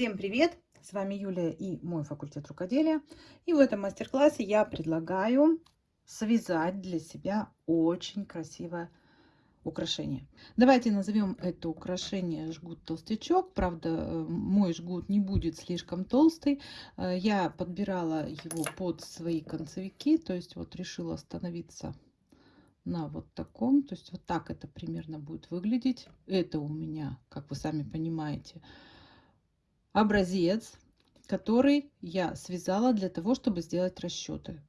Всем привет! С вами Юлия и мой факультет рукоделия. И в этом мастер-классе я предлагаю связать для себя очень красивое украшение. Давайте назовем это украшение жгут-толстячок. Правда, э, мой жгут не будет слишком толстый. Э, я подбирала его под свои концевики, то есть вот решила остановиться на вот таком. То есть вот так это примерно будет выглядеть. Это у меня, как вы сами понимаете, образец, который я связала для того, чтобы сделать расчеты.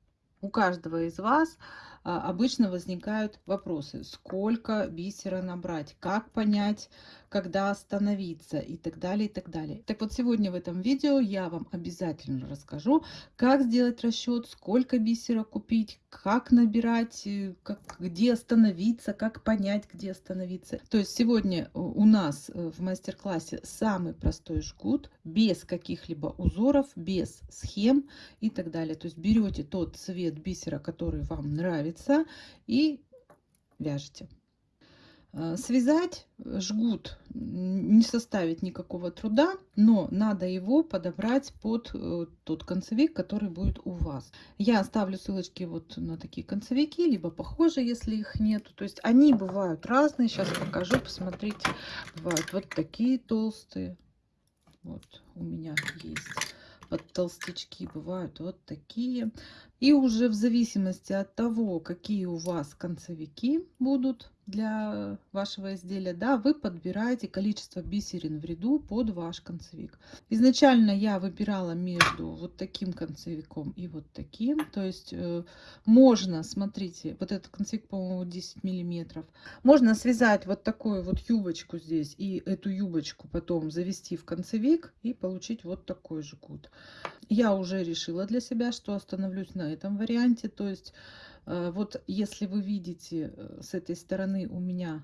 У каждого из вас обычно возникают вопросы, сколько бисера набрать, как понять, когда остановиться и так далее, и так далее. Так вот, сегодня в этом видео я вам обязательно расскажу, как сделать расчет, сколько бисера купить, как набирать, э, как, где остановиться, как понять, где остановиться. То есть сегодня у нас э, в мастер-классе самый простой жгут, без каких-либо узоров, без схем и так далее. То есть берете тот цвет бисера, который вам нравится, нравится и вяжете. Э, связать жгут не составит никакого труда, но надо его подобрать под э, тот концевик, который будет у вас. Я оставлю ссылочки вот на такие концевики, либо похожие, если их нету. То есть они бывают разные. Сейчас покажу, посмотрите. Бывают вот такие толстые. Вот у меня есть под толстячки бывают вот такие. И уже в зависимости от того, какие у вас концевики будут, для вашего изделия, да, вы подбираете количество бисерин в ряду под ваш концевик. Изначально я выбирала между вот таким концевиком и вот таким. То есть э, можно, смотрите, вот этот концевик, по-моему, 10 миллиметров. Можно связать вот такую вот юбочку здесь и эту юбочку потом завести в концевик и получить вот такой же кут. Я уже решила для себя, что остановлюсь на этом варианте. То есть вот если вы видите э, с этой стороны у меня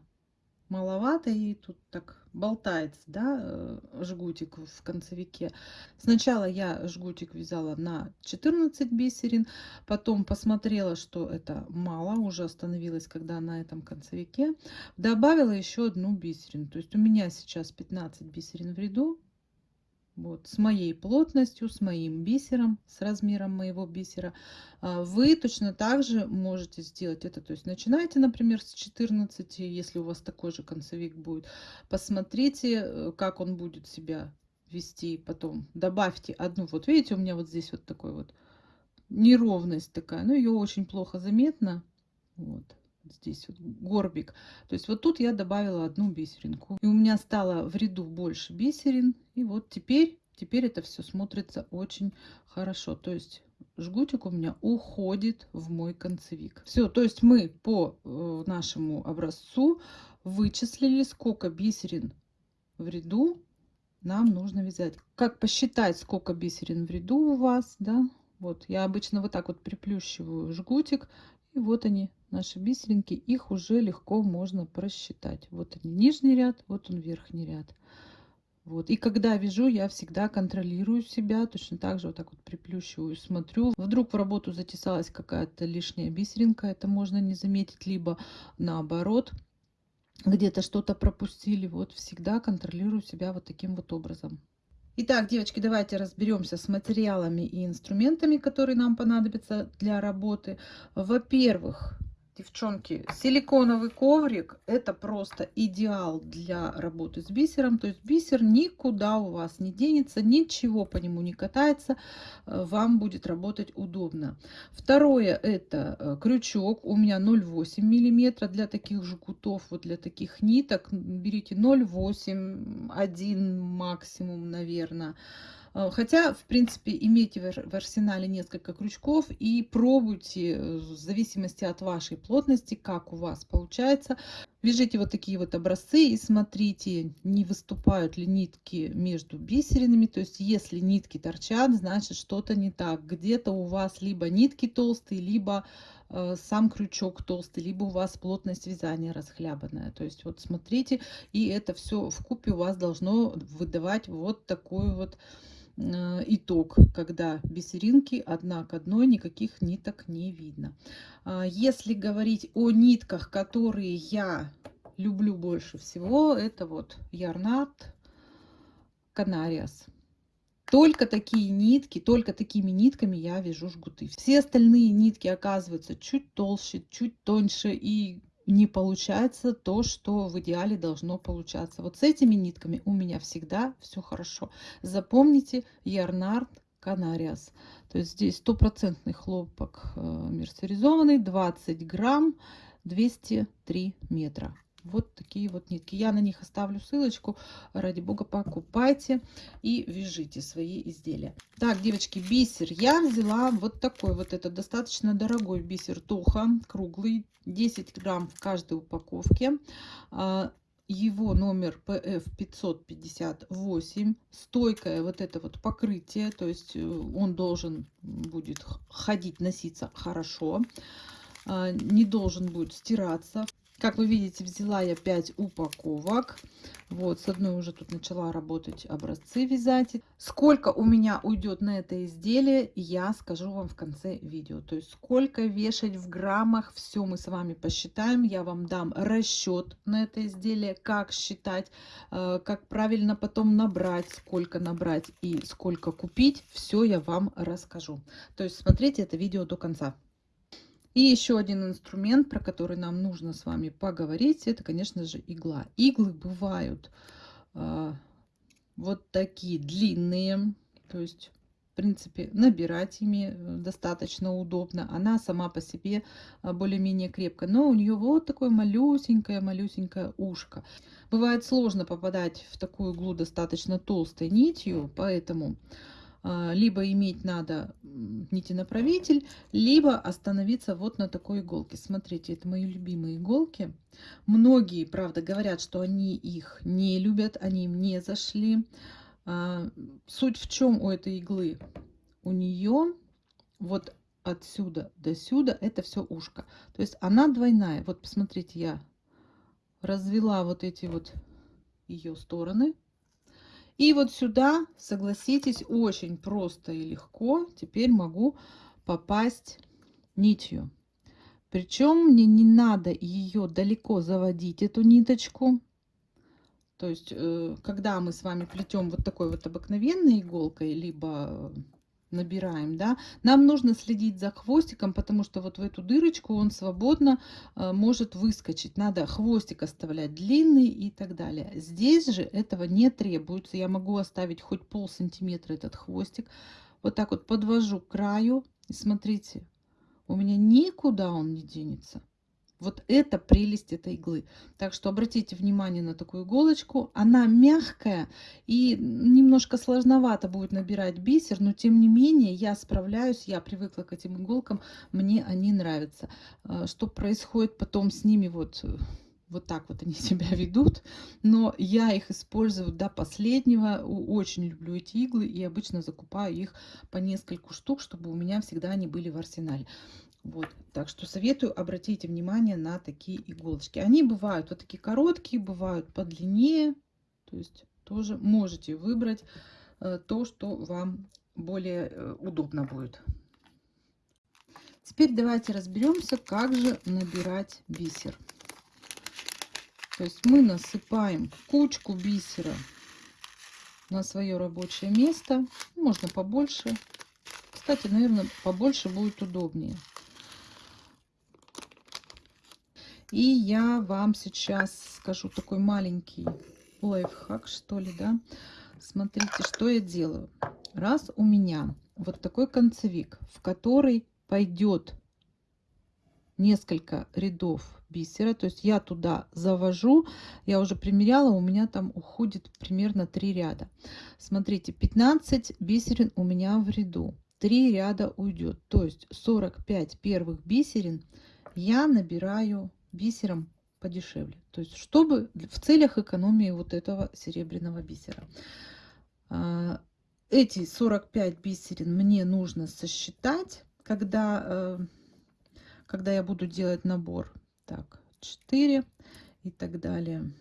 маловато и тут так болтается да э, жгутик в концевике. Сначала я жгутик вязала на 14 бисерин потом посмотрела что это мало уже остановилась когда на этом концевике. Добавила еще одну бисерину то есть у меня сейчас 15 бисерин в ряду вот, с моей плотностью, с моим бисером, с размером моего бисера. А, вы точно так же можете сделать это. То есть начинайте, например, с 14, если у вас такой же концевик будет. Посмотрите, э, как он будет себя вести. Потом добавьте одну. Вот видите, у меня вот здесь вот такой вот неровность такая. Но ее очень плохо заметно. Вот здесь вот горбик. То есть вот тут я добавила одну бисеринку. И у меня стало в ряду больше бисерин. И вот теперь, теперь это все смотрится очень хорошо. То есть жгутик у меня уходит в мой концевик. Все, то есть мы по э, нашему образцу вычислили, сколько бисерин в ряду нам нужно вязать. Как посчитать, сколько бисерин в ряду у вас, да? Вот, я обычно вот так вот приплющиваю жгутик, и вот они, наши бисеринки, их уже легко можно просчитать. Вот они, нижний ряд, вот он верхний ряд. Вот. И когда вяжу, я всегда контролирую себя, точно так же вот так вот приплющиваю, смотрю. Вдруг в работу затесалась какая-то лишняя бисеринка, это можно не заметить, либо наоборот, где-то что-то пропустили. Вот всегда контролирую себя вот таким вот образом. Итак, девочки, давайте разберемся с материалами и инструментами, которые нам понадобятся для работы. Во-первых, девчонки, силиконовый коврик это просто идеал для работы с бисером. То есть бисер никуда у вас не денется, ничего по нему не катается, э, вам будет работать удобно. Второе это э, крючок, у меня 0,8 миллиметра для таких жгутов, вот для таких ниток. Берите 0,8, 1 максимум, наверное. Э, хотя, в принципе, имейте в арсенале несколько крючков и пробуйте, э, в зависимости от вашей плотности, как у вас получается. Вяжите вот такие вот образцы и смотрите, не выступают ли нитки между бисеринами. То есть, если нитки торчат, значит что-то не так. Где-то у вас либо нитки толстые, либо сам крючок толстый, либо у вас плотность вязания расхлябанная. То есть, вот смотрите, и это все в купе у вас должно выдавать вот такую вот Э, итог, когда бисеринки одна к одной, никаких ниток не видно. А, если говорить о нитках, которые я люблю больше всего, это вот Ярнат Канариас. Только такие нитки, только такими нитками я вяжу жгуты. Все остальные нитки оказываются чуть толще, чуть тоньше и не получается то, что в идеале должно получаться. Вот с этими нитками у меня всегда все хорошо. Запомните Ярнард Канариас. То есть здесь стопроцентный хлопок э, мерсеризованный, 20 грамм, 203 метра. Вот такие вот нитки. Я на них оставлю ссылочку. Ради бога, покупайте и вяжите свои изделия. Так, девочки, бисер. Я взяла вот такой вот. Это достаточно дорогой бисер Тоха. Круглый. 10 грамм в каждой упаковке. А, его номер PF 558 стойкое вот это вот покрытие то есть э, он должен будет ходить носиться хорошо а, не должен будет стираться как вы видите, взяла я 5 упаковок. Вот, с одной уже тут начала работать образцы вязать. Сколько у меня уйдет на это изделие, я скажу вам в конце видео. То есть, сколько вешать в граммах, все мы с вами посчитаем. Я вам дам расчет на это изделие, как считать, э, как правильно потом набрать, сколько набрать и сколько купить. Все я вам расскажу. То есть, смотрите это видео до конца. И еще один инструмент, про который нам нужно с вами поговорить, это, конечно же, игла. Иглы бывают э, вот такие длинные, то есть, в принципе, набирать ими э, достаточно удобно. Она сама по себе а, более-менее крепкая, но у нее вот такое малюсенькое-малюсенькое ушко. Бывает сложно попадать в такую иглу достаточно толстой нитью, поэтому либо иметь надо нитенаправитель, либо остановиться вот на такой иголке. Смотрите, это мои любимые иголки. Многие, правда, говорят, что они их не любят, они им не зашли. А, суть в чем у этой иглы? У нее вот отсюда до сюда это все ушко. То есть она двойная. Вот посмотрите, я развела вот эти вот ее стороны и вот сюда, согласитесь, очень просто и легко теперь могу попасть нитью. Причем мне не надо ее далеко заводить, эту ниточку. То есть, э, когда мы с вами плетем вот такой вот обыкновенной иголкой, либо набираем, да, нам нужно следить за хвостиком, потому что вот в эту дырочку он свободно э, может выскочить. Надо хвостик оставлять длинный и так далее. Здесь же этого не требуется. Я могу оставить хоть пол сантиметра этот хвостик. Вот так вот подвожу к краю. И смотрите, у меня никуда он не денется. Вот это прелесть этой иглы. Так что обратите внимание на такую иголочку. Она мягкая и немножко сложновато будет набирать бисер, но тем не менее я справляюсь, я привыкла к этим иголкам, мне они нравятся. А, что происходит потом с ними, вот, вот так вот они себя ведут, но я их использую до последнего. Очень люблю эти иглы и обычно закупаю их по нескольку штук, чтобы у меня всегда они были в арсенале. Вот, так что советую обратите внимание на такие иголочки. Они бывают вот такие короткие, бывают подлиннее. То есть тоже можете выбрать э, то, что вам более э, удобно будет. Теперь давайте разберемся, как же набирать бисер. То есть мы насыпаем кучку бисера на свое рабочее место. Можно побольше. Кстати, наверное, побольше будет удобнее. И я вам сейчас скажу такой маленький лайфхак, что ли, да. Смотрите, что я делаю. Раз у меня вот такой концевик, в который пойдет несколько рядов бисера, то есть я туда завожу, я уже примеряла, у меня там уходит примерно 3 ряда. Смотрите, 15 бисерин у меня в ряду, 3 ряда уйдет, то есть 45 первых бисерин я набираю бисером подешевле. То есть, чтобы в целях экономии вот этого серебряного бисера. А, эти 45 бисерин мне нужно сосчитать, когда, э, когда я буду делать набор. Так, 4 и так далее.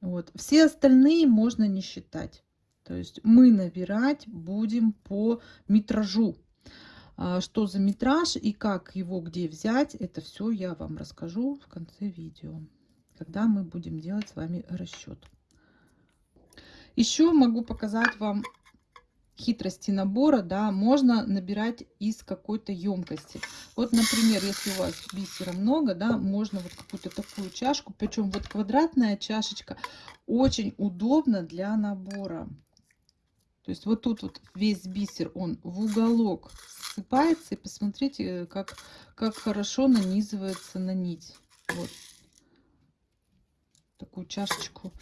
Вот. Все остальные можно не считать. То есть мы набирать будем по метражу. А, что за метраж и как его где взять, это все я вам расскажу в конце видео, когда мы будем делать с вами расчет. Еще могу показать вам хитрости набора, да, можно набирать из какой-то емкости. Вот, например, если у вас бисера много, да, можно вот какую-то такую чашку, причем вот квадратная чашечка очень удобно для набора. То есть вот тут вот весь бисер, он в уголок ссыпается. И посмотрите, как, как хорошо нанизывается на нить. Вот. Такую чашечку.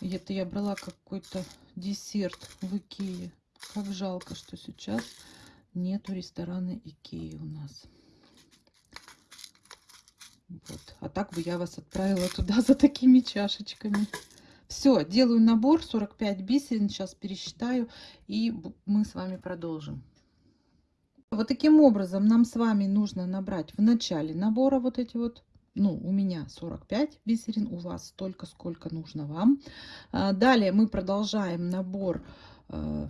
Это я брала какой-то десерт в Икее. Как жалко, что сейчас нету ресторана Икеи у нас. Вот. А так бы я вас отправила туда за такими чашечками. Все, делаю набор 45 бисерин, сейчас пересчитаю, и мы с вами продолжим. Вот таким образом нам с вами нужно набрать в начале набора вот эти вот, ну, у меня 45 бисерин, у вас столько, сколько нужно вам. А, далее мы продолжаем набор э,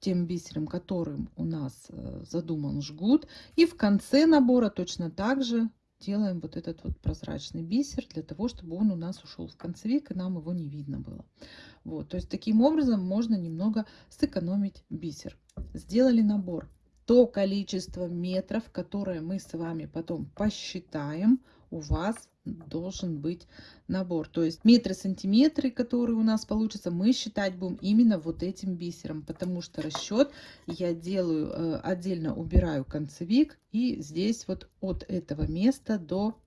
тем бисером, которым у нас э, задуман жгут. И в конце набора точно так же делаем вот этот вот прозрачный бисер для того, чтобы он у нас ушел в концевик и нам его не видно было. Вот, то есть таким образом можно немного сэкономить бисер. Сделали набор. То количество метров, которое мы с вами потом посчитаем, у вас должен быть набор. То есть метры, сантиметры, которые у нас получится, мы считать будем именно вот этим бисером, потому что расчет я делаю э, отдельно, убираю концевик и здесь вот от этого места до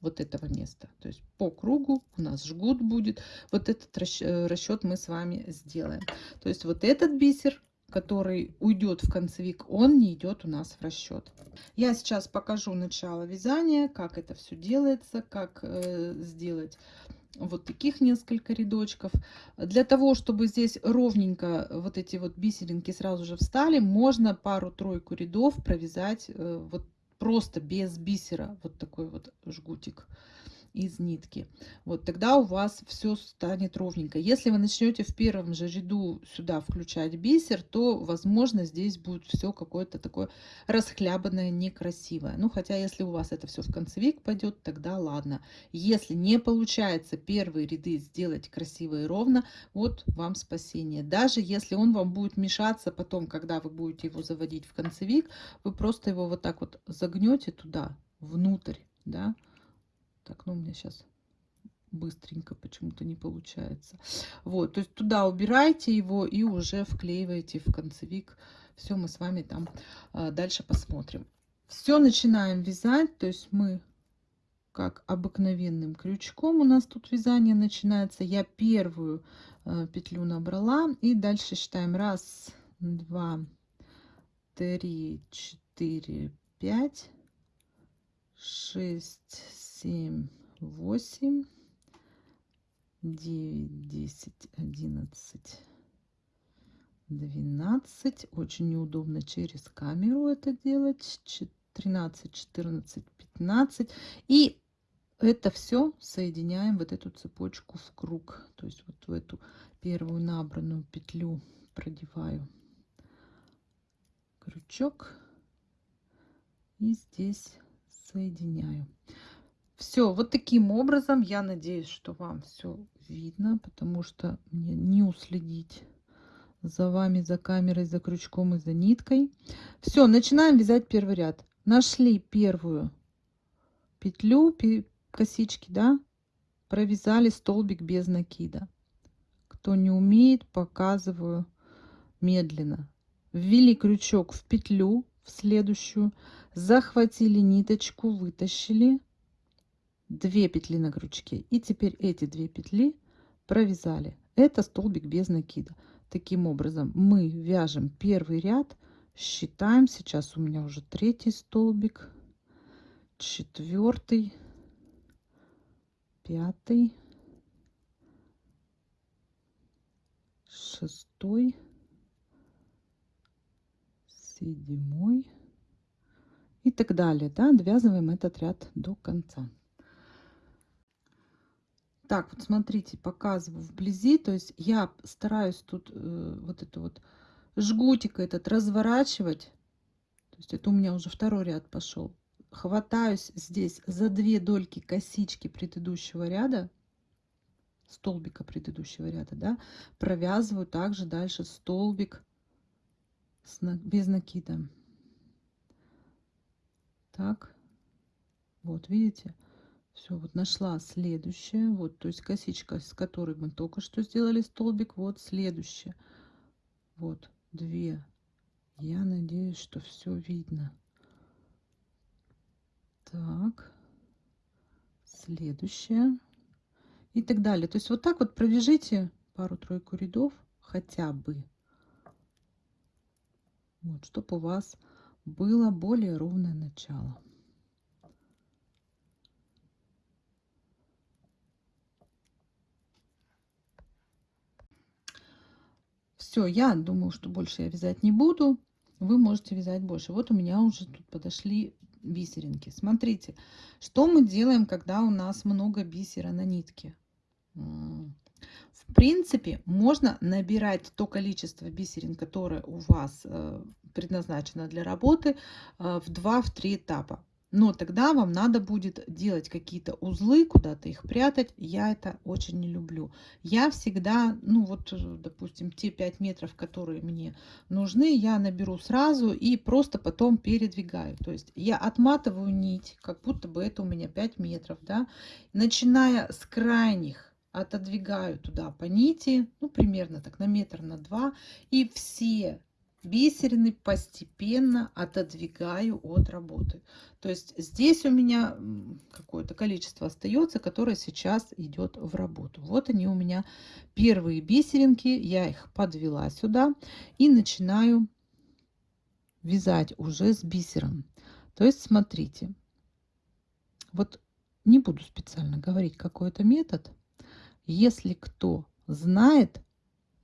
вот этого места. То есть по кругу у нас жгут будет. Вот этот расчет мы с вами сделаем. То есть вот этот бисер который уйдет в концевик, он не идет у нас в расчет. Я сейчас покажу начало вязания, как это все делается, как э, сделать вот таких несколько рядочков. Для того, чтобы здесь ровненько вот эти вот бисеринки сразу же встали, можно пару-тройку рядов провязать э, вот просто без бисера, вот такой вот жгутик из нитки. Вот тогда у вас все станет ровненько. Если вы начнете в первом же ряду сюда включать бисер, то, возможно, здесь будет все какое-то такое расхлябанное, некрасивое. Ну, хотя, если у вас это все в концевик пойдет, тогда ладно. Если не получается первые ряды сделать красиво и ровно, вот вам спасение. Даже если он вам будет мешаться потом, когда вы будете его заводить в концевик, вы просто его вот так вот загнете туда, внутрь, да, так, ну у меня сейчас быстренько почему-то не получается. Вот, то есть туда убирайте его и уже вклеиваете в концевик. Все, мы с вами там а, дальше посмотрим. Все начинаем вязать, то есть мы как обыкновенным крючком у нас тут вязание начинается. Я первую а, петлю набрала и дальше считаем раз, два, три, четыре, пять, шесть, семь, восемь, девять, десять, одиннадцать, двенадцать. Очень неудобно через камеру это делать. Тринадцать, четырнадцать, пятнадцать. И это все соединяем вот эту цепочку в круг. То есть вот в эту первую набранную петлю продеваю крючок и здесь соединяю все, вот таким образом, я надеюсь, что вам все видно, потому что мне не уследить за вами, за камерой, за крючком и за ниткой. Все, начинаем вязать первый ряд. Нашли первую петлю, косички, да, провязали столбик без накида. Кто не умеет, показываю медленно. Ввели крючок в петлю, в следующую, захватили ниточку, вытащили 2 петли на крючке и теперь эти две петли провязали. Это столбик без накида. Таким образом мы вяжем первый ряд. Считаем сейчас у меня уже третий столбик четвертый пятый шестой седьмой и так далее да довязываем этот ряд до конца так, вот смотрите, показываю вблизи. То есть я стараюсь тут э, вот это вот жгутик этот разворачивать. То есть это у меня уже второй ряд пошел. Хватаюсь здесь за две дольки косички предыдущего ряда, столбика предыдущего ряда, да, провязываю также дальше столбик с, без накида. Так, вот видите, все, вот нашла следующее, вот, то есть косичка, с которой мы только что сделали столбик, вот следующее, вот, две. Я надеюсь, что все видно. Так, следующее и так далее. То есть вот так вот провяжите пару-тройку рядов хотя бы. Вот, чтобы у вас было более ровное начало. Все, я думаю, что больше я вязать не буду. Вы можете вязать больше. Вот у меня уже тут подошли бисеринки. Смотрите, что мы делаем, когда у нас много бисера на нитке. В принципе, можно набирать то количество бисерин, которое у вас э, предназначено для работы, э, в 2-3 этапа. Но тогда вам надо будет делать какие-то узлы, куда-то их прятать. Я это очень не люблю. Я всегда, ну вот, э, допустим, те 5 метров, которые мне нужны, я наберу сразу и просто потом передвигаю. То есть я отматываю нить, как будто бы это у меня 5 метров, да, начиная с крайних отодвигаю туда по нити, ну, примерно так на метр, на два, и все бисерины постепенно отодвигаю от работы. То есть здесь у меня какое-то количество остается, которое сейчас идет в работу. Вот они у меня первые бисеринки, я их подвела сюда и начинаю вязать уже с бисером. То есть смотрите, вот не буду специально говорить какой-то метод, если кто знает,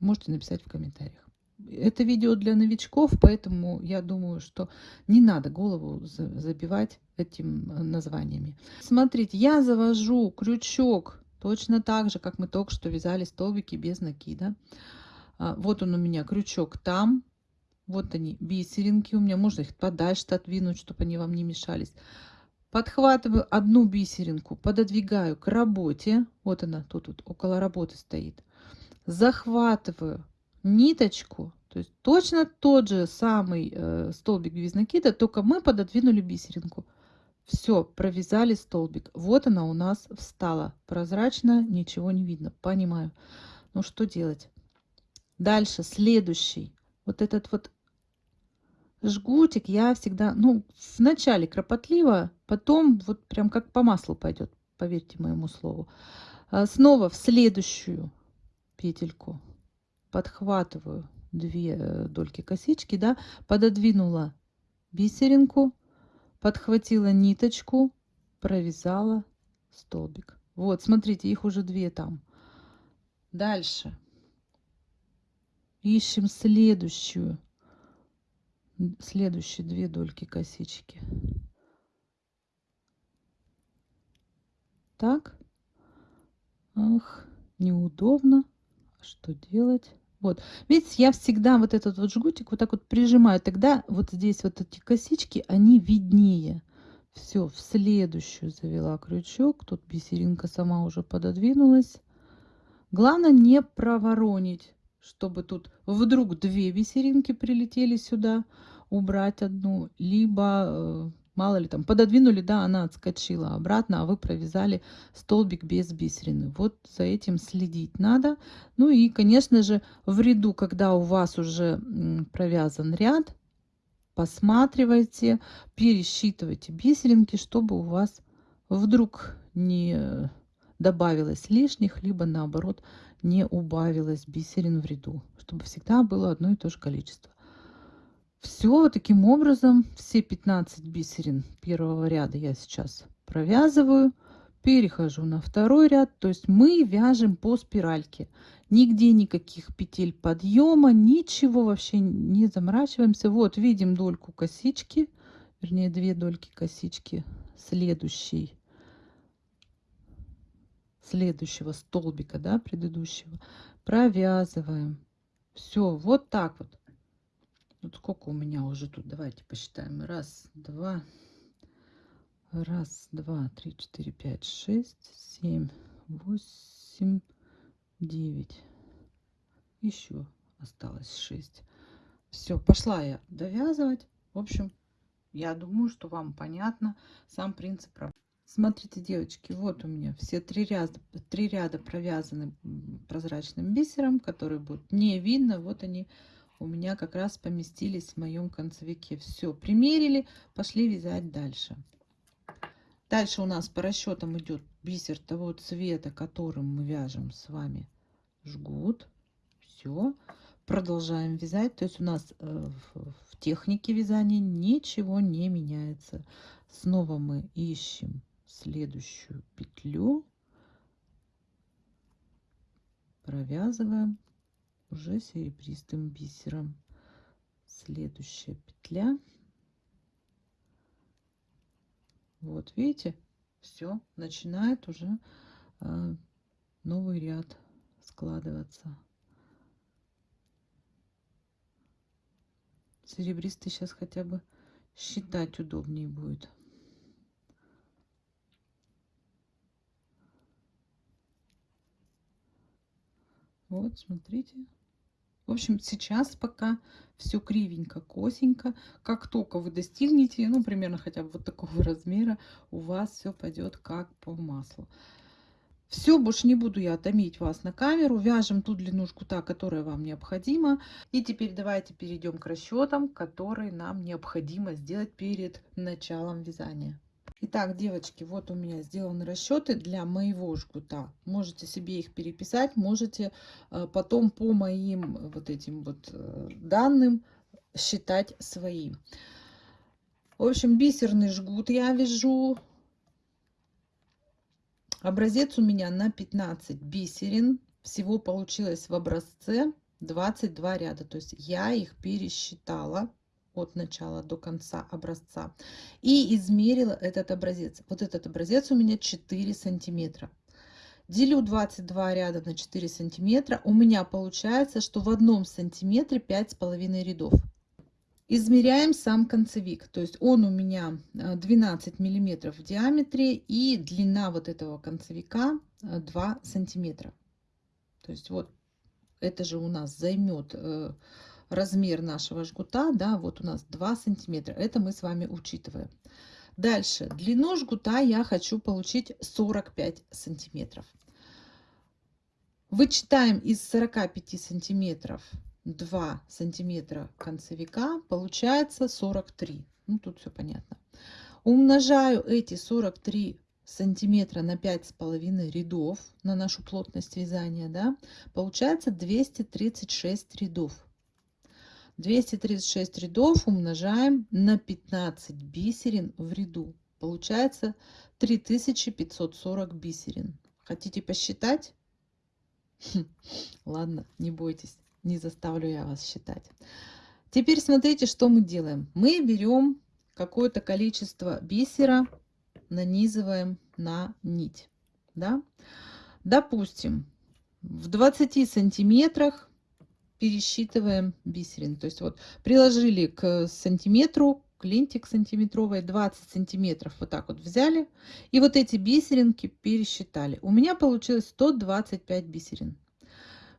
можете написать в комментариях. Это видео для новичков, поэтому я думаю, что не надо голову забивать этим э, названиями. Смотрите, я завожу крючок точно так же, как мы только что вязали столбики без накида. А, вот он у меня крючок там. Вот они, бисеринки у меня. Можно их подальше отвинуть, чтобы они вам не мешались подхватываю одну бисеринку, пододвигаю к работе, вот она тут вот около работы стоит, захватываю ниточку, то есть точно тот же самый э, столбик без накида, только мы пододвинули бисеринку. Все, провязали столбик. Вот она у нас встала. Прозрачно, ничего не видно. Понимаю. Ну что делать? Дальше, следующий. Вот этот вот жгутик я всегда, ну, вначале кропотливо, потом вот прям как по маслу пойдет, поверьте моему слову. А, снова в следующую петельку подхватываю две э, дольки косички, да, пододвинула бисеринку, подхватила ниточку, провязала столбик. Вот, смотрите, их уже две там. Дальше. Ищем следующую следующие две дольки косички. Так. Ах, неудобно. Что делать? Вот. Видите, я всегда вот этот вот жгутик вот так вот прижимаю. Тогда вот здесь вот эти косички, они виднее. Все, в следующую завела крючок. Тут бисеринка сама уже пододвинулась. Главное не проворонить чтобы тут вдруг две бисеринки прилетели сюда, убрать одну, либо, э, мало ли там, пододвинули, да, она отскочила обратно, а вы провязали столбик без бисерины. Вот за этим следить надо. Ну и, конечно же, в ряду, когда у вас уже провязан ряд, посматривайте, пересчитывайте бисеринки, чтобы у вас вдруг не добавилось лишних, либо наоборот не убавилось бисерин в ряду, чтобы всегда было одно и то же количество. Все таким образом, все 15 бисерин первого ряда я сейчас провязываю, перехожу на второй ряд, то есть мы вяжем по спиральке. Нигде никаких петель подъема, ничего вообще не заморачиваемся. Вот видим дольку косички, вернее две дольки косички следующий следующего столбика, да, предыдущего, провязываем. Все, вот так вот. Вот сколько у меня уже тут, давайте посчитаем. Раз, два, раз, два, три, четыре, пять, шесть, семь, восемь, девять. Еще осталось шесть. Все, пошла я довязывать. В общем, я думаю, что вам понятно сам принцип работы. Смотрите, девочки, вот у меня все три ряда, три ряда провязаны прозрачным бисером, который будет не видно. Вот они у меня как раз поместились в моем концевике. Все, примерили, пошли вязать дальше. Дальше у нас по расчетам идет бисер того цвета, которым мы вяжем с вами жгут. Все. Продолжаем вязать. То есть у нас э, в технике вязания ничего не меняется. Снова мы ищем следующую петлю. Провязываем уже серебристым бисером. Следующая петля. Вот, видите, все, начинает уже э, новый ряд складываться. Серебристый сейчас хотя бы считать удобнее будет. Вот, смотрите. В общем, сейчас пока все кривенько, косенько. Как только вы достигнете, ну, примерно хотя бы вот такого размера, у вас все пойдет как по маслу. Все, больше не буду я томить вас на камеру. Вяжем ту длину жгута, которая вам необходима. И теперь давайте перейдем к расчетам, которые нам необходимо сделать перед началом вязания. Итак, девочки, вот у меня сделаны расчеты для моего жгута. Можете себе их переписать, можете э, потом по моим вот этим вот э, данным считать свои. В общем, бисерный жгут я вяжу. Образец у меня на 15 бисерин. Всего получилось в образце 22 ряда. То есть я их пересчитала от начала до конца образца и измерила этот образец. Вот этот образец у меня 4 сантиметра. Делю 22 ряда на 4 сантиметра. У меня получается, что в одном сантиметре 5,5 рядов. Измеряем сам концевик. То есть он у меня 12 э, миллиметров в диаметре и длина вот этого концевика 2 э, сантиметра. То есть вот это же у нас займет э, размер нашего жгута, да, вот у нас 2 сантиметра. Это мы с вами учитываем. Дальше, длину жгута я хочу получить 45 сантиметров. Вычитаем из 45 сантиметров 2 сантиметра концевика, получается 43. Ну, тут все понятно. Умножаю эти 43 сантиметра на пять с половиной рядов на нашу плотность вязания, да, получается 236 рядов. 236 рядов умножаем на 15 бисерин в ряду. Получается 3540 бисерин. Хотите посчитать? Хм, ладно, не бойтесь, не заставлю я вас считать. Теперь смотрите, что мы делаем. Мы берем какое-то количество бисера, нанизываем на нить. Да? Допустим, в 20 сантиметрах пересчитываем бисерин. То есть вот приложили к сантиметру, к лентик сантиметровой 20 сантиметров вот так вот взяли. И вот эти бисеринки пересчитали. У меня получилось 125 бисерин.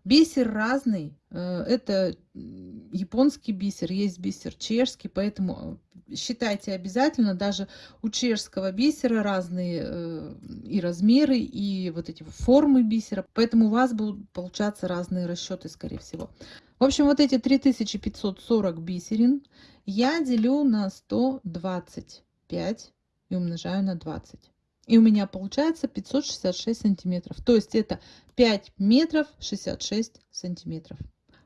Бисер разный. Э, это японский бисер, есть бисер чешский, поэтому считайте обязательно, даже у чешского бисера разные э, и размеры, и вот эти формы бисера, поэтому у вас будут получаться разные расчеты, скорее всего. В общем, вот эти 3540 бисерин я делю на 125 и умножаю на 20. И у меня получается 566 сантиметров. То есть это 5 метров 66 сантиметров.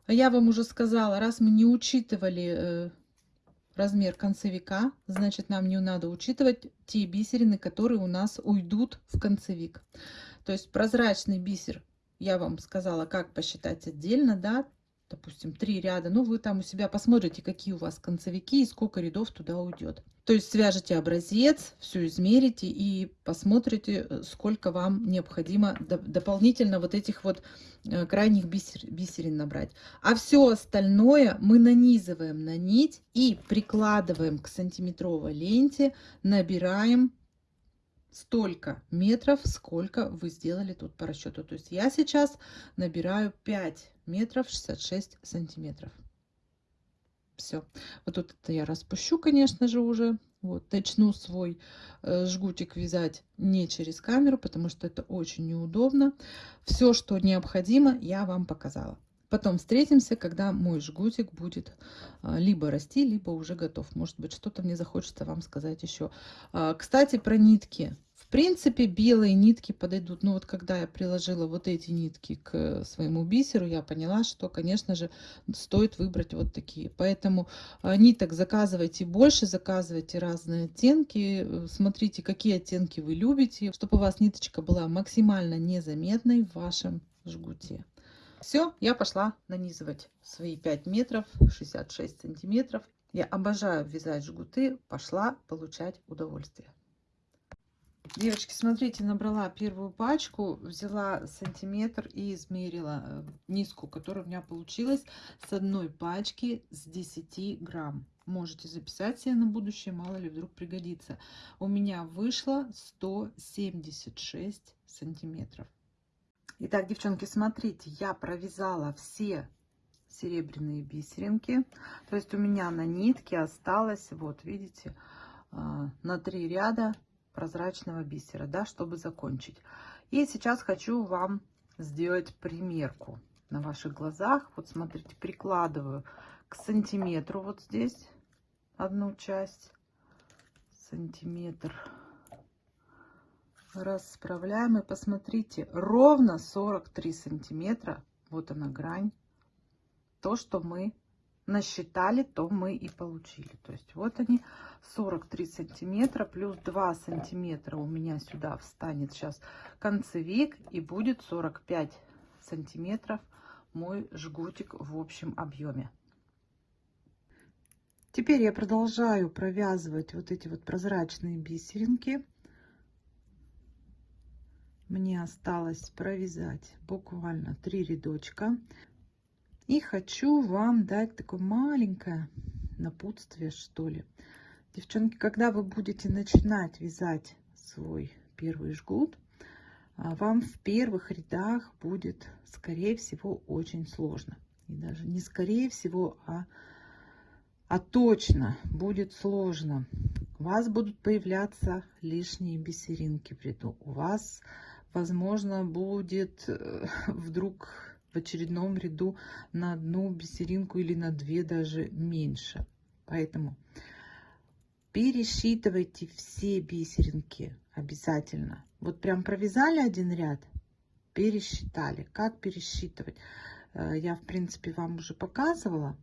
А я вам уже сказала, раз мы не учитывали э, размер концевика, значит нам не надо учитывать те бисерины, которые у нас уйдут в концевик. То есть прозрачный бисер, я вам сказала, как посчитать отдельно, да, допустим, три ряда, ну, вы там у себя посмотрите, какие у вас концевики и сколько рядов туда уйдет. То есть свяжете образец, все измерите и посмотрите, э, сколько вам необходимо дополнительно вот этих вот э, крайних бисер, бисерин набрать. А все остальное мы нанизываем на нить и прикладываем к сантиметровой ленте, набираем столько метров, сколько вы сделали тут по расчету. То есть я сейчас набираю 5 метров 66 сантиметров. Все. Вот тут это я распущу, конечно же, уже. Вот, начну свой э, жгутик вязать не через камеру, потому что это очень неудобно. Все, что необходимо, я вам показала. Потом встретимся, когда мой жгутик будет а, либо расти, либо уже готов. Может быть, что-то мне захочется вам сказать еще. А, кстати, про нитки. Принципе, белые нитки подойдут. Но вот когда я приложила вот эти нитки к своему бисеру, я поняла, что, конечно же, стоит выбрать вот такие. Поэтому а, ниток заказывайте больше, заказывайте разные оттенки. Смотрите, какие оттенки вы любите, чтобы у вас ниточка была максимально незаметной в вашем жгуте. Все, я пошла нанизывать свои 5 метров, 66 сантиметров. Я обожаю вязать жгуты, пошла получать удовольствие. Девочки, смотрите, набрала первую пачку, взяла сантиметр и измерила э, низку, которая у меня получилась с одной пачки с 10 грамм. Можете записать себе на будущее, мало ли вдруг пригодится. У меня вышло 176 сантиметров. Итак, девчонки, смотрите, я провязала все серебряные бисеринки. То есть у меня на нитке осталось, вот видите, а, на три ряда прозрачного бисера, да, чтобы закончить. И сейчас хочу вам сделать примерку на ваших глазах. Вот смотрите, прикладываю к сантиметру вот здесь одну часть, сантиметр расправляем и посмотрите ровно 43 сантиметра вот она грань то что мы насчитали то мы и получили. То есть вот они 43 сантиметра плюс 2 сантиметра у меня сюда встанет сейчас концевик и будет 45 сантиметров мой жгутик в общем объеме. Теперь я продолжаю провязывать вот эти вот прозрачные бисеринки. Мне осталось провязать буквально три рядочка и хочу вам дать такое маленькое напутствие что ли. Девчонки когда вы будете начинать вязать свой первый жгут а, вам в первых рядах будет скорее всего очень сложно. И даже не скорее всего а а точно будет сложно. У вас будут появляться лишние бисеринки в ряду у вас возможно, будет э, вдруг в очередном ряду на одну бисеринку или на две даже меньше. Поэтому пересчитывайте все бисеринки обязательно. Вот прям провязали один ряд, пересчитали. Как пересчитывать? Э, я, в принципе, вам уже показывала.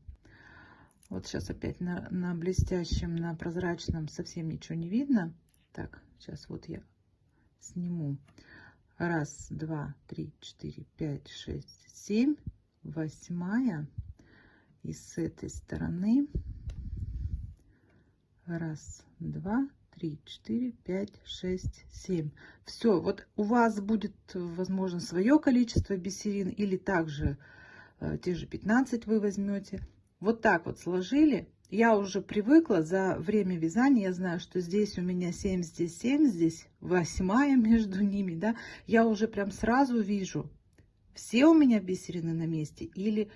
Вот сейчас опять на, на блестящем, на прозрачном совсем ничего не видно. Так, сейчас вот я сниму. Раз, два, три, четыре, пять, шесть, семь. Восьмая. И с этой стороны. Раз, два, три, четыре, пять, шесть, семь. Все, вот у вас будет, возможно, свое количество бисерин или также э, те же 15 вы возьмете. Вот так вот сложили я уже привыкла за время вязания, я знаю, что здесь у меня 7, здесь 7, здесь восьмая между ними, да, я уже прям сразу вижу, все у меня бисерины на месте или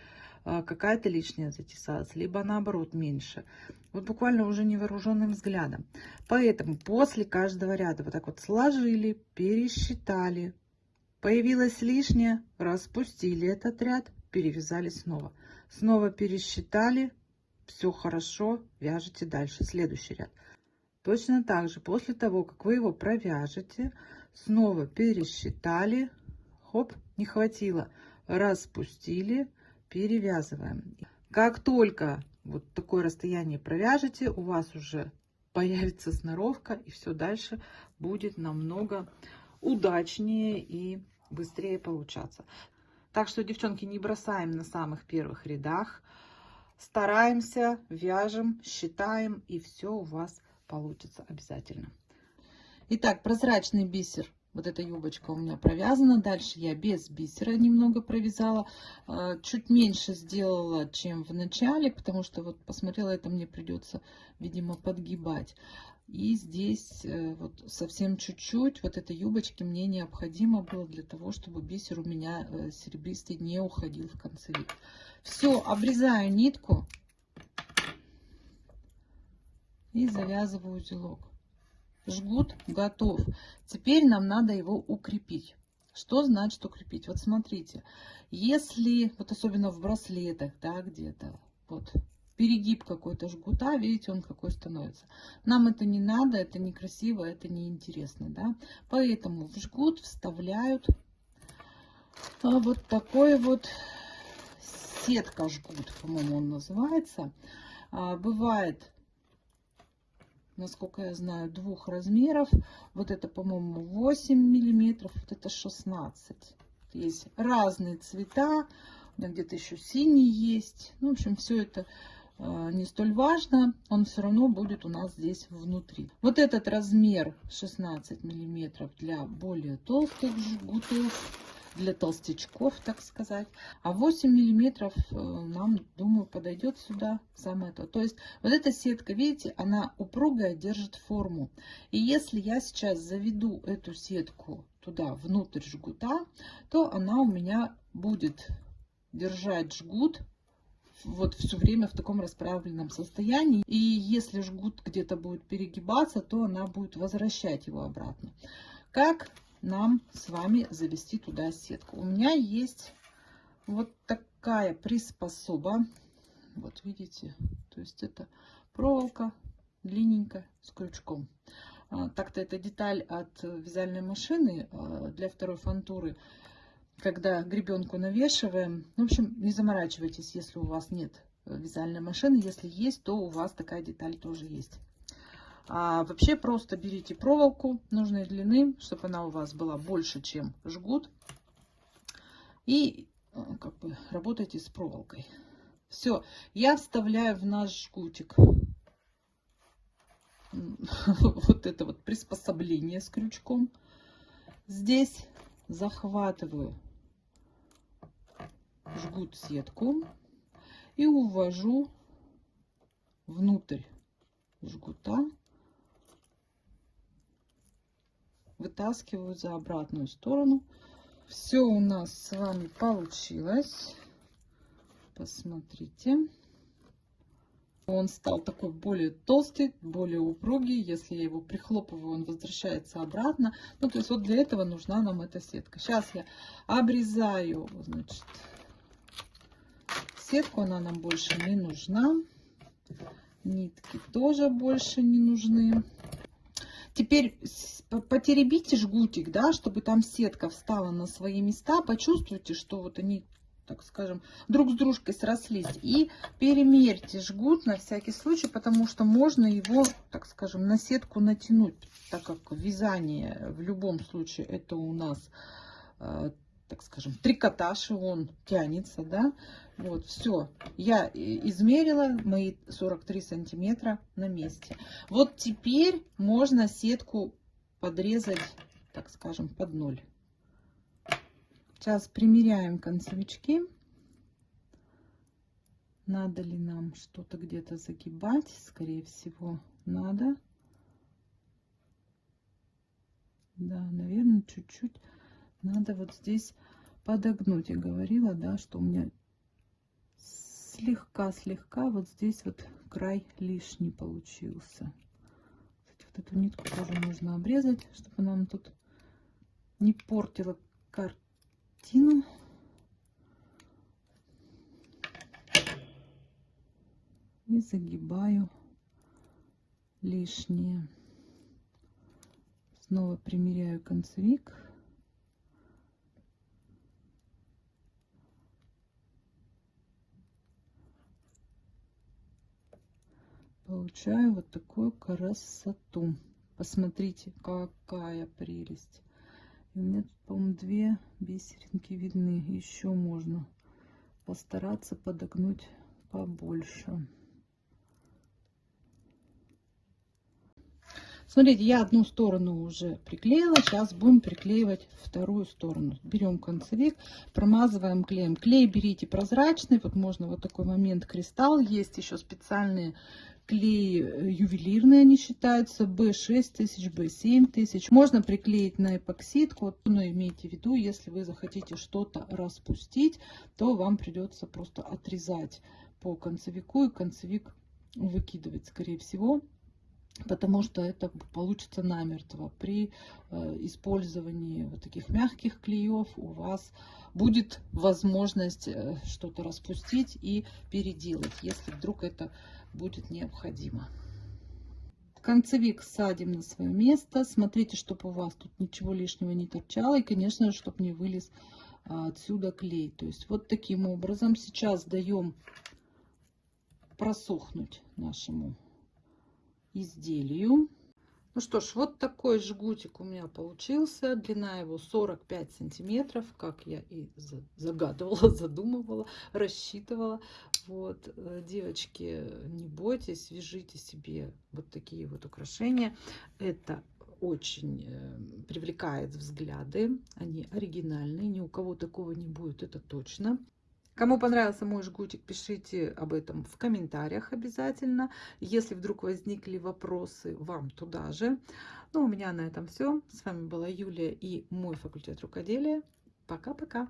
а, какая-то лишняя затесалась, либо наоборот меньше. Вот буквально уже невооруженным взглядом. Поэтому после каждого ряда вот так вот сложили, пересчитали, появилось лишнее, распустили этот ряд, перевязали снова. Снова пересчитали, все хорошо, вяжете дальше. Следующий ряд. Точно так же, после того, как вы его провяжете, снова пересчитали, хоп, не хватило, распустили, перевязываем. Как только вот такое расстояние провяжете, у вас уже появится сноровка, и все дальше будет намного удачнее и быстрее получаться. Так что, девчонки, не бросаем на самых первых рядах стараемся, вяжем, считаем, и все у вас получится обязательно. Итак, прозрачный бисер. Вот эта юбочка у меня провязана. Дальше я без бисера немного провязала. А, чуть меньше сделала, чем в начале, потому что вот посмотрела, это мне придется, видимо, подгибать. И здесь э, вот совсем чуть-чуть вот этой юбочки мне необходимо было для того, чтобы бисер у меня э, серебристый не уходил в концевик. Все, обрезаю нитку. и завязываю узелок. Жгут готов. Теперь нам надо его укрепить. Что значит укрепить? Вот смотрите, если, вот особенно в браслетах, да, где-то, вот, перегиб какой-то жгута, видите, он какой становится. Нам это не надо, это некрасиво, это неинтересно, да. Поэтому в жгут вставляют а, вот такой вот сетка жгут, по-моему, он называется. А, бывает насколько я знаю, двух размеров. Вот это, по-моему, 8 миллиметров, вот это 16. Есть разные цвета, где-то еще синий есть. Ну, в общем, все это не столь важно, он все равно будет у нас здесь внутри. Вот этот размер 16 миллиметров для более толстых жгутов для толстячков, так сказать. А 8 миллиметров э, нам, думаю, подойдет сюда самое то. То есть вот эта сетка, видите, она упругая, держит форму. И если я сейчас заведу эту сетку туда, внутрь жгута, то она у меня будет держать жгут вот все время в таком расправленном состоянии. И если жгут где-то будет перегибаться, то она будет возвращать его обратно. Как нам с вами завести туда сетку. У меня есть вот такая приспособа. Вот видите, то есть это проволока длинненькая с крючком. А, так-то это деталь от вязальной машины а, для второй фантуры, когда гребенку навешиваем. В общем, не заморачивайтесь, если у вас нет вязальной машины. Если есть, то у вас такая деталь тоже есть. А вообще просто берите проволоку нужной длины, чтобы она у вас была больше, чем жгут. И э, как бы работайте с проволокой. Все, я вставляю в наш жгутик вот это вот приспособление с крючком. Здесь захватываю жгут сетку и увожу внутрь жгута вытаскиваю за обратную сторону. Все у нас с вами получилось. Посмотрите. Он стал такой более толстый, более упругий. Если я его прихлопываю, он возвращается обратно. Ну, то есть вот для этого нужна нам эта сетка. Сейчас я обрезаю, значит, сетку. Она нам больше не нужна. Нитки тоже больше не нужны. Теперь потеребите жгутик, да, чтобы там сетка встала на свои места. Почувствуйте, что вот они, так скажем, друг с дружкой срослись. И перемерьте жгут на всякий случай, потому что можно его, так скажем, на сетку натянуть, так как вязание в любом случае это у нас э, так скажем, трикотаж, и он тянется, да. Вот, все. Я измерила мои 43 сантиметра на месте. Вот теперь можно сетку подрезать, так скажем, под ноль. Сейчас примеряем концевички. Надо ли нам что-то где-то загибать? Скорее всего, надо. Да, наверное, чуть-чуть надо вот здесь подогнуть. Я говорила, да, что у меня слегка-слегка вот здесь вот край лишний получился. Кстати, вот эту нитку тоже нужно обрезать, чтобы нам тут не портила картину. И загибаю лишнее. Снова примеряю концевик. Получаю вот такую красоту. Посмотрите, какая прелесть. И у меня тут, по-моему, две бисеринки видны. Еще можно постараться подогнуть побольше. Смотрите, я одну сторону уже приклеила, сейчас будем приклеивать вторую сторону. Берем концевик, промазываем клеем. Клей берите прозрачный, вот можно вот такой момент кристалл. Есть еще специальные клей э, ювелирные они считаются, B6 тысяч, B7 тысяч. Можно приклеить на эпоксидку, но имейте в виду, если вы захотите что-то распустить, то вам придется просто отрезать по концевику и концевик выкидывать, скорее всего. Потому что это получится намертво. При э, использовании вот таких мягких клеев у вас будет возможность э, что-то распустить и переделать, если вдруг это будет необходимо. Концевик садим на свое место. Смотрите, чтобы у вас тут ничего лишнего не торчало. И, конечно же, чтобы не вылез а, отсюда клей. То есть вот таким образом сейчас даем просохнуть нашему изделию. Ну что ж, вот такой жгутик у меня получился. Длина его 45 сантиметров, как я и загадывала, задумывала, рассчитывала. Вот, э, девочки, не бойтесь, вяжите себе вот такие вот украшения. Это очень э, привлекает взгляды, они оригинальные, ни у кого такого не будет, это точно. Кому понравился мой жгутик, пишите об этом в комментариях обязательно. Если вдруг возникли вопросы, вам туда же. Ну, у меня на этом все. С вами была Юлия и мой факультет рукоделия. Пока-пока.